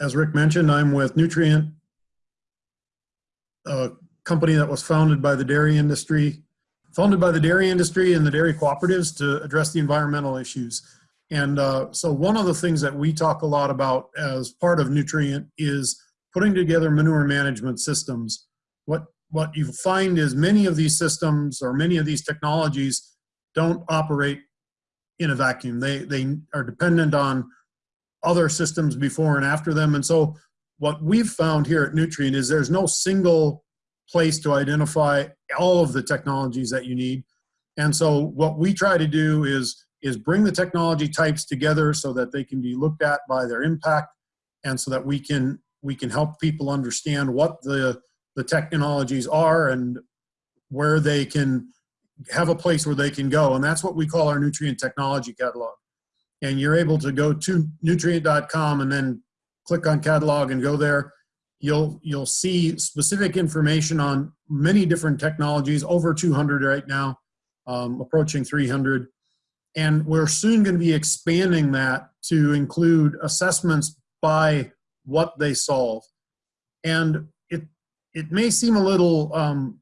as Rick mentioned, I'm with Newtrient, a company that was founded by the dairy industry, founded by the dairy industry and the dairy cooperatives to address the environmental issues. And uh, so one of the things that we talk a lot about as part of Newtrient is putting together manure management systems. What, what you find is many of these systems or many of these technologies don't operate in a vacuum. They, they are dependent on other systems before and after them. And so what we've found here at Newtrient is there's no single place to identify all of the technologies that you need. And so what we try to do is, is bring the technology types together so that they can be looked at by their impact and so that we can, we can help people understand what the, the technologies are and where they can have a place where they can go. And that's what we call our Newtrient technology catalog and you're able to go to newtrient.com and then click on catalog and go there you'll you'll see specific information on many different technologies over 200 right now um, approaching 300 and we're soon going to be expanding that to include assessments by what they solve. And it it may seem a little um,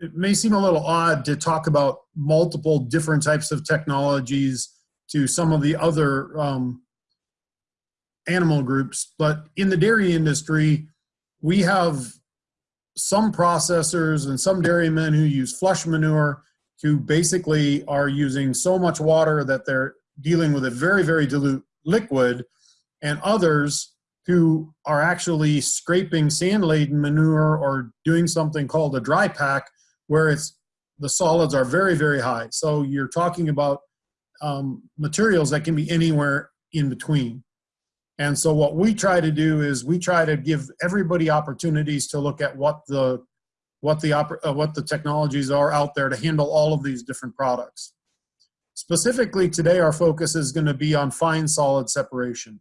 it may seem a little odd to talk about multiple different types of technologies to some of the other um, animal groups. But in the dairy industry, we have some processors and some dairymen who use flush manure who basically are using so much water that they're dealing with a very, very dilute liquid, and others who are actually scraping sand-laden manure or doing something called a dry pack where it's the solids are very, very high. So you're talking about um, materials that can be anywhere in between. And so what we try to do is we try to give everybody opportunities to look at what the what the uh, what the technologies are out there to handle all of these different products. Specifically today, our focus is going to be on fine solid separation.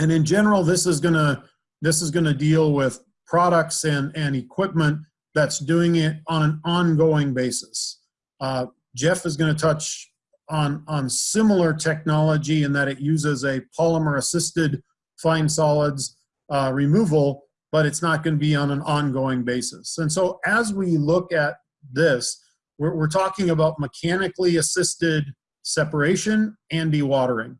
And in general, this is going to this is going to deal with products and, and equipment that's doing it on an ongoing basis. Uh, Jeff is going to touch on, on similar technology in that it uses a polymer assisted fine solids uh, removal, but it's not going to be on an ongoing basis. And so as we look at this, we're, we're talking about mechanically assisted separation and dewatering.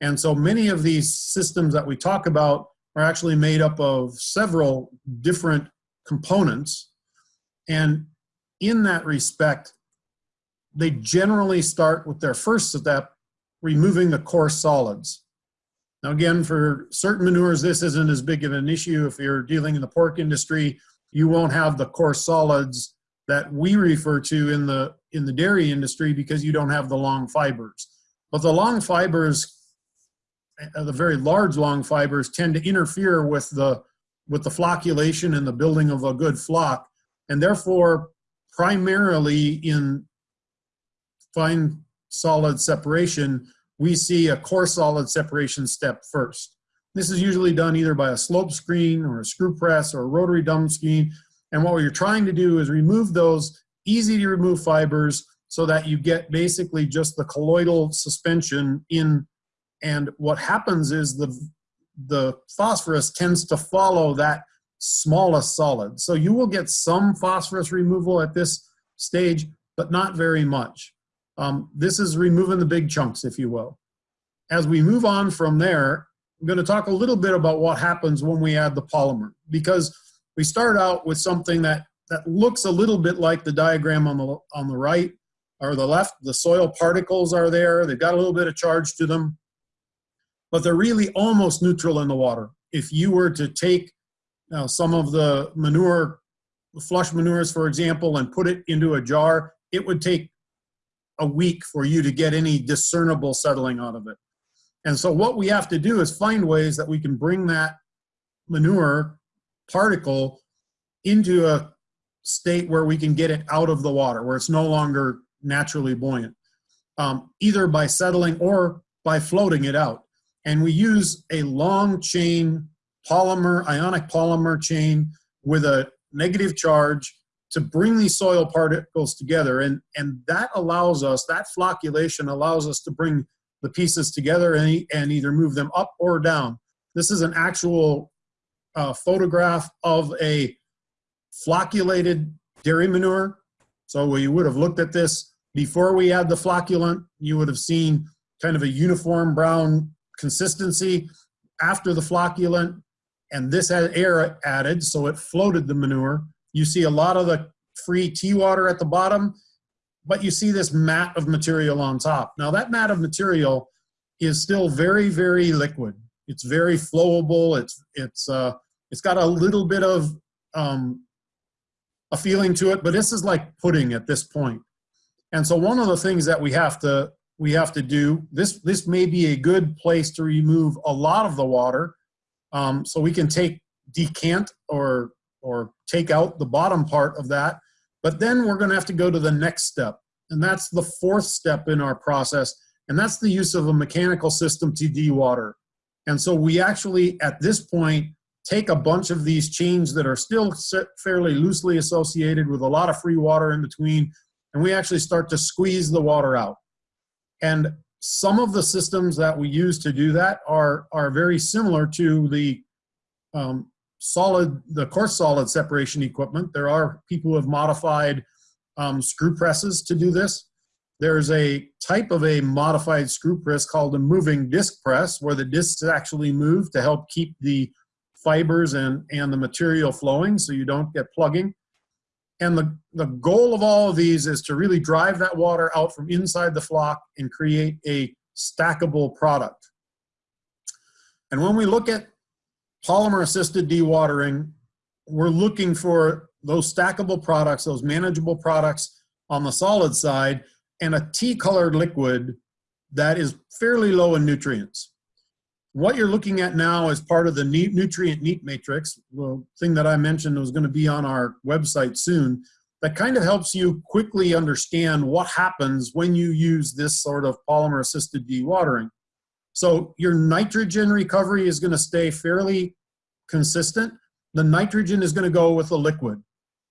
And so many of these systems that we talk about are actually made up of several different components. And in that respect, they generally start with their first step, removing the coarse solids. Now again, for certain manures, this isn't as big of an issue. If you're dealing in the pork industry, you won't have the coarse solids that we refer to in the, in the dairy industry because you don't have the long fibers. But the long fibers, uh, the very large long fibers tend to interfere with the, with the flocculation and the building of a good floc. And therefore, primarily in fine solid separation, we see a coarse solid separation step first. This is usually done either by a slope screen or a screw press or a rotary drum screen. And what you're trying to do is remove those easy to remove fibers so that you get basically just the colloidal suspension in. And what happens is the, the phosphorus tends to follow that smallest solid. So you will get some phosphorus removal at this stage, but not very much. Um, this is removing the big chunks, if you will. As we move on from there, I'm going to talk a little bit about what happens when we add the polymer because we start out with something that, that looks a little bit like the diagram on the, on the right or the left. The soil particles are there. They've got a little bit of charge to them, but they're really almost neutral in the water. If you were to take uh, some of the manure, flush manures, for example, and put it into a jar, it would take a week for you to get any discernible settling out of it. And so what we have to do is find ways that we can bring that manure particle into a state where we can get it out of the water, where it's no longer naturally buoyant, um, either by settling or by floating it out. And we use a long chain polymer, ionic polymer chain with a negative charge to bring these soil particles together. And, and that allows us, that flocculation allows us to bring the pieces together and, and either move them up or down. This is an actual uh, photograph of a flocculated dairy manure. So you would have looked at this before we add the flocculant, you would have seen kind of a uniform brown consistency after the flocculant, and this had air added, so it floated the manure. You see a lot of the free tea water at the bottom, but you see this mat of material on top. Now that mat of material is still very, very liquid. It's very flowable. It's, it's, uh, it's got a little bit of um, a feeling to it, but this is like pudding at this point. And so one of the things that we have to we have to do this this may be a good place to remove a lot of the water um, so we can take decant or or take out the bottom part of that but then we're going to have to go to the next step. And that's the fourth step in our process and that's the use of a mechanical system to dewater. And so we actually at this point take a bunch of these chains that are still fairly loosely associated with a lot of free water in between and we actually start to squeeze the water out. And some of the systems that we use to do that are, are very similar to the um, solid, the coarse solid separation equipment. There are people who have modified um, screw presses to do this. There's a type of a modified screw press called a moving disc press where the discs actually move to help keep the fibers and, and the material flowing so you don't get plugging. And the, the goal of all of these is to really drive that water out from inside the floc and create a stackable product. And when we look at polymer assisted dewatering, we're looking for those stackable products, those manageable products on the solid side, and a tea colored liquid that is fairly low in nutrients. What you're looking at now is part of the Newtrient neat matrix, the thing that I mentioned was going to be on our website soon, that kind of helps you quickly understand what happens when you use this sort of polymer assisted dewatering. So your nitrogen recovery is going to stay fairly consistent. The nitrogen is going to go with the liquid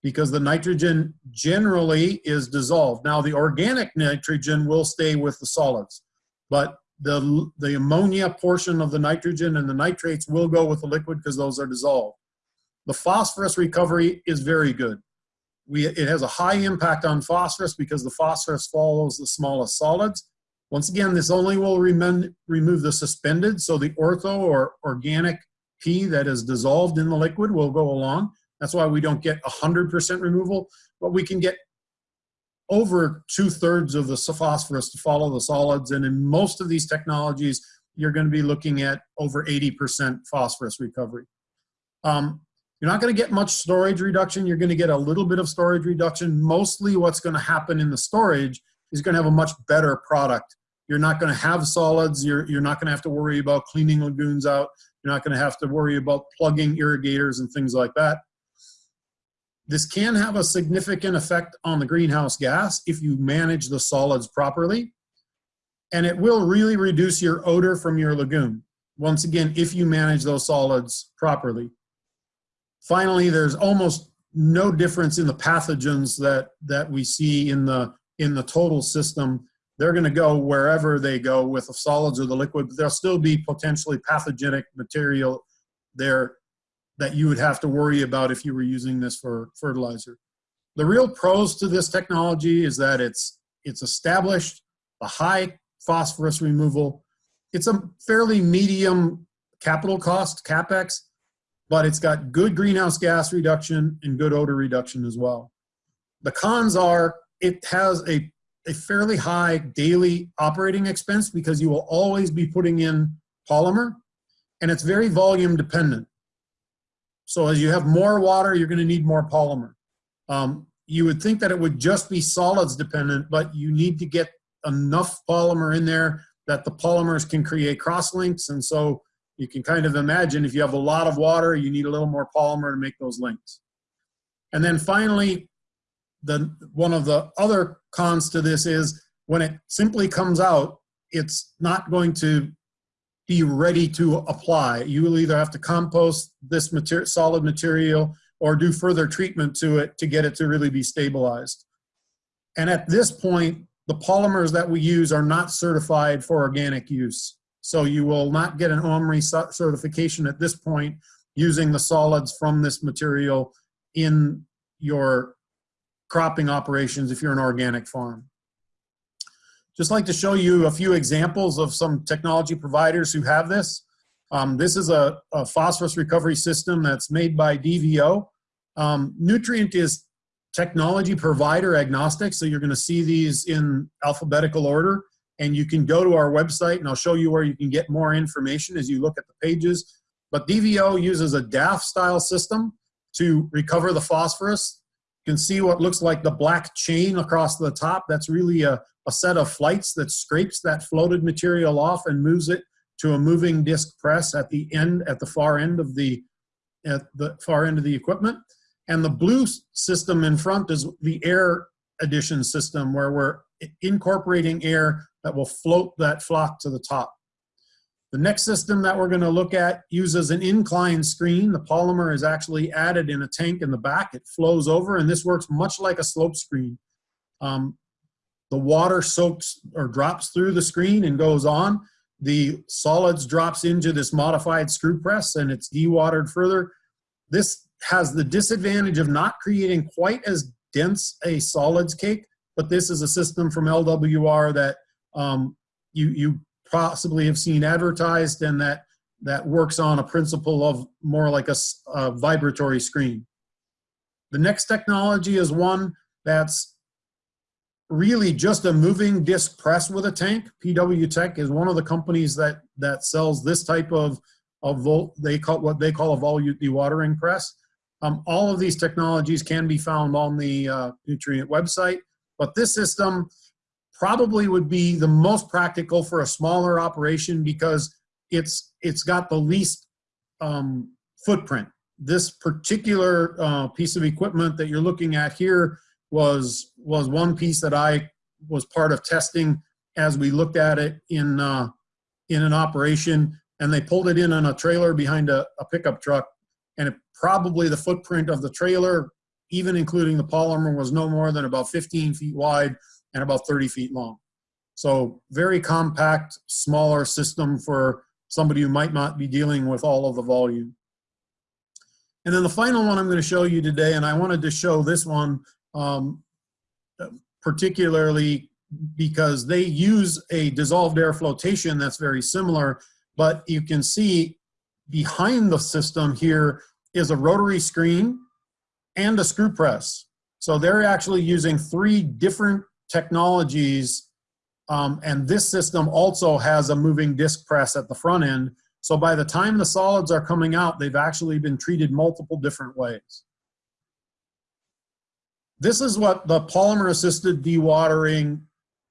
because the nitrogen generally is dissolved. Now the organic nitrogen will stay with the solids, but the, the ammonia portion of the nitrogen and the nitrates will go with the liquid because those are dissolved. The phosphorus recovery is very good. We, it has a high impact on phosphorus because the phosphorus follows the smallest solids. Once again, this only will remove the suspended, so the ortho or organic P that is dissolved in the liquid will go along. That's why we don't get 100% removal, but we can get over two thirds of the phosphorus to follow the solids. And in most of these technologies, you're going to be looking at over 80% phosphorus recovery. Um, you're not going to get much storage reduction. You're going to get a little bit of storage reduction. Mostly what's going to happen in the storage is going to have a much better product. You're not going to have solids. You're, you're not going to have to worry about cleaning lagoons out. You're not going to have to worry about plugging irrigators and things like that. This can have a significant effect on the greenhouse gas if you manage the solids properly. And it will really reduce your odor from your lagoon. Once again, if you manage those solids properly. Finally, there's almost no difference in the pathogens that, that we see in the, in the total system. They're gonna go wherever they go with the solids or the liquid, but there'll still be potentially pathogenic material there that you would have to worry about if you were using this for fertilizer. The real pros to this technology is that it's, it's established, a high phosphorus removal. It's a fairly medium capital cost, CapEx, but it's got good greenhouse gas reduction and good odor reduction as well. The cons are it has a, a fairly high daily operating expense because you will always be putting in polymer and it's very volume dependent. So as you have more water, you're going to need more polymer. Um, you would think that it would just be solids dependent, but you need to get enough polymer in there that the polymers can create crosslinks. And so you can kind of imagine if you have a lot of water, you need a little more polymer to make those links. And then finally, the, one of the other cons to this is when it simply comes out, it's not going to be ready to apply. You will either have to compost this material, solid material or do further treatment to it to get it to really be stabilized. And at this point, the polymers that we use are not certified for organic use. So you will not get an OMRI certification at this point using the solids from this material in your cropping operations if you're an organic farm. Just like to show you a few examples of some technology providers who have this. Um, this is a, a, phosphorus recovery system that's made by DVO. Um, Newtrient is technology provider agnostic, so you're gonna see these in alphabetical order. And you can go to our website and I'll show you where you can get more information as you look at the pages. But DVO uses a DAF style system to recover the phosphorus. You can see what looks like the black chain across the top. That's really a, a set of flights that scrapes that floated material off and moves it to a moving disc press at the end, at the far end of the, at the far end of the equipment. And the blue system in front is the air addition system where we're incorporating air that will float that floc to the top. The next system that we're gonna look at uses an incline screen. The polymer is actually added in a tank in the back. It flows over and this works much like a slope screen. Um, the water soaks or drops through the screen and goes on. The solids drops into this modified screw press and it's dewatered further. This has the disadvantage of not creating quite as dense a solids cake, but this is a system from LWR that um, you, you possibly have seen advertised and that, that works on a principle of more like a, a vibratory screen. The next technology is one that's really just a moving disc press with a tank. PW Tech is one of the companies that that sells this type of of volt. They call what they call a volute dewatering press. Um, all of these technologies can be found on the uh, Newtrient website, but this system probably would be the most practical for a smaller operation because it's it's got the least um, footprint. This particular uh, piece of equipment that you're looking at here was was one piece that I was part of testing as we looked at it in uh, in an operation, and they pulled it in on a trailer behind a, a pickup truck, and it, probably the footprint of the trailer, even including the polymer, was no more than about 15 feet wide and about 30 feet long. So very compact, smaller system for somebody who might not be dealing with all of the volume. And then the final one I'm going to show you today, and I wanted to show this one um, particularly because they use a dissolved air flotation that's very similar, but you can see behind the system here is a rotary screen and a screw press. So they're actually using three different technologies um, and this system also has a moving disc press at the front end. So by the time the solids are coming out, they've actually been treated multiple different ways. This is what the polymer assisted dewatering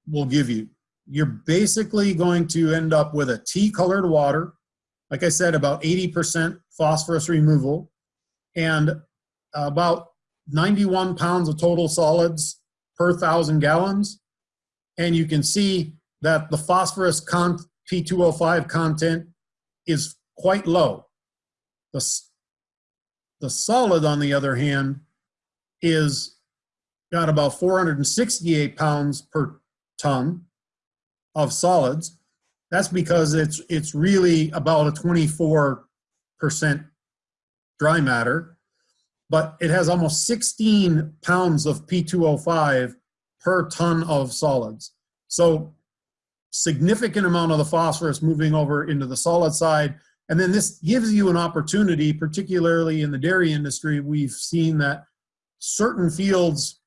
will give you. You're basically going to end up with a tea colored water, like I said, about 80% phosphorus removal, and about 91 pounds of total solids per thousand gallons. And you can see that the phosphorus con P2O5 content is quite low. The, the solid, on the other hand, is got about 468 pounds per ton of solids. That's because it's it's really about a 24% dry matter, but it has almost 16 pounds of P2O5 per ton of solids. So significant amount of the phosphorus moving over into the solid side. And then this gives you an opportunity, particularly in the dairy industry, we've seen that certain fields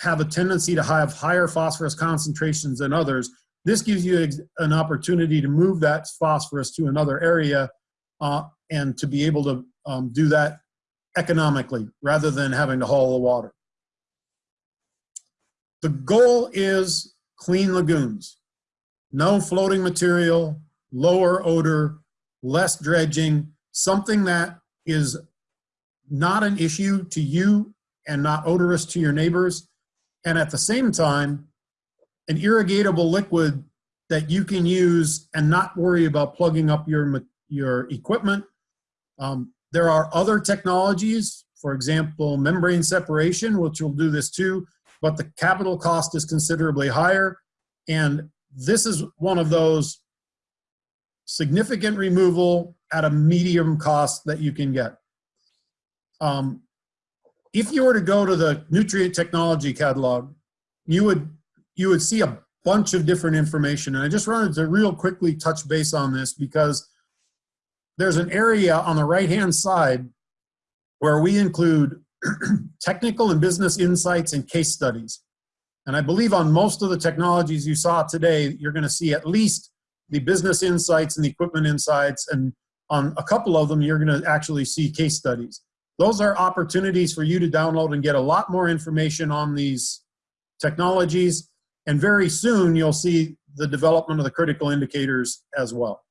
have a tendency to have higher phosphorus concentrations than others. This gives you an opportunity to move that phosphorus to another area uh, and to be able to um, do that economically rather than having to haul the water. The goal is clean lagoons. No floating material, lower odor, less dredging, something that is not an issue to you and not odorous to your neighbors and at the same time, an irrigatable liquid that you can use and not worry about plugging up your, your equipment. Um, there are other technologies, for example, membrane separation, which will do this too, but the capital cost is considerably higher. And this is one of those significant removal at a medium cost that you can get. Um, if you were to go to the Newtrient technology catalog, you would you would see a bunch of different information. And I just wanted to real quickly touch base on this because there's an area on the right-hand side where we include technical and business insights and case studies. And I believe on most of the technologies you saw today, you're gonna see at least the business insights and the equipment insights, and on a couple of them, you're gonna actually see case studies. Those are opportunities for you to download and get a lot more information on these technologies. And very soon, you'll see the development of the critical indicators as well.